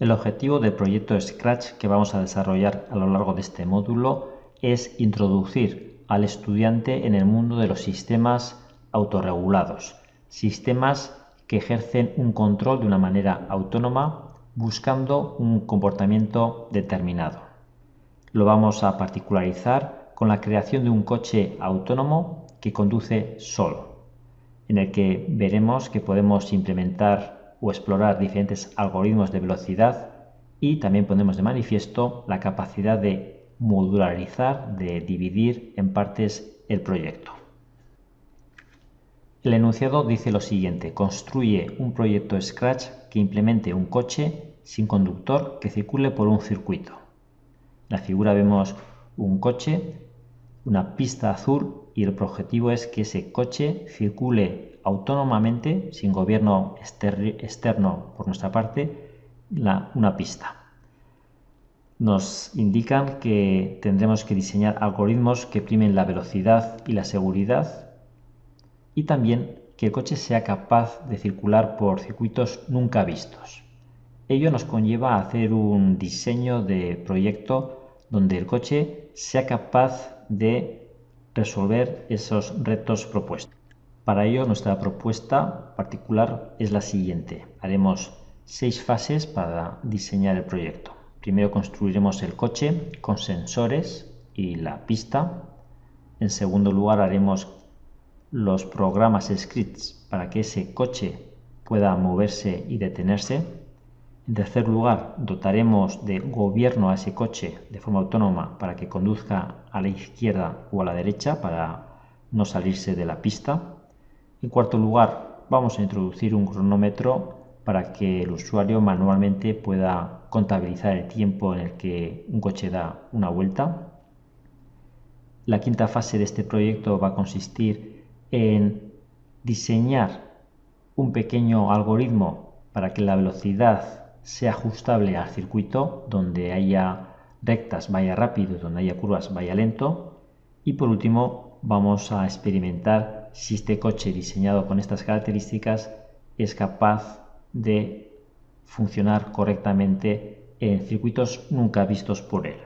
El objetivo del proyecto Scratch que vamos a desarrollar a lo largo de este módulo es introducir al estudiante en el mundo de los sistemas autorregulados, sistemas que ejercen un control de una manera autónoma buscando un comportamiento determinado. Lo vamos a particularizar con la creación de un coche autónomo que conduce solo, en el que veremos que podemos implementar o explorar diferentes algoritmos de velocidad y también ponemos de manifiesto la capacidad de modularizar, de dividir en partes el proyecto. El enunciado dice lo siguiente, construye un proyecto Scratch que implemente un coche sin conductor que circule por un circuito. En la figura vemos un coche, una pista azul y el objetivo es que ese coche circule autónomamente, sin gobierno externo por nuestra parte, una pista. Nos indican que tendremos que diseñar algoritmos que primen la velocidad y la seguridad y también que el coche sea capaz de circular por circuitos nunca vistos. Ello nos conlleva a hacer un diseño de proyecto donde el coche sea capaz de resolver esos retos propuestos. Para ello nuestra propuesta particular es la siguiente. Haremos seis fases para diseñar el proyecto. Primero construiremos el coche con sensores y la pista. En segundo lugar haremos los programas scripts para que ese coche pueda moverse y detenerse. En tercer lugar, dotaremos de gobierno a ese coche de forma autónoma para que conduzca a la izquierda o a la derecha para no salirse de la pista. En cuarto lugar, vamos a introducir un cronómetro para que el usuario manualmente pueda contabilizar el tiempo en el que un coche da una vuelta. La quinta fase de este proyecto va a consistir en diseñar un pequeño algoritmo para que la velocidad sea ajustable al circuito, donde haya rectas vaya rápido, donde haya curvas vaya lento. Y por último vamos a experimentar si este coche diseñado con estas características es capaz de funcionar correctamente en circuitos nunca vistos por él.